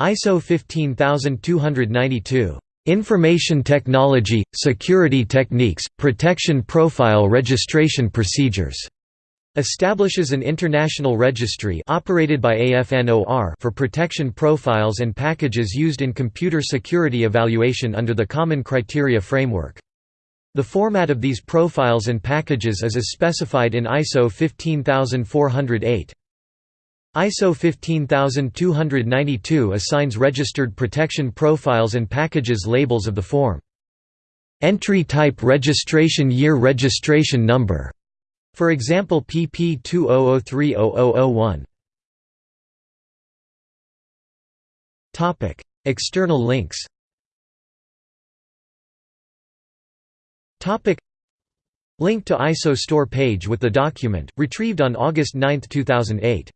ISO 15292. Information Technology, Security Techniques, Protection Profile Registration Procedures. Establishes an international registry operated by AFNOR for protection profiles and packages used in computer security evaluation under the Common Criteria Framework. The format of these profiles and packages is as specified in ISO 15408. ISO 15292 assigns registered protection profiles and packages labels of the form. Entry type registration year registration number. For example PP 20030001. Topic: External links. Topic: Link to ISO store page with the document retrieved on August 9, 2008.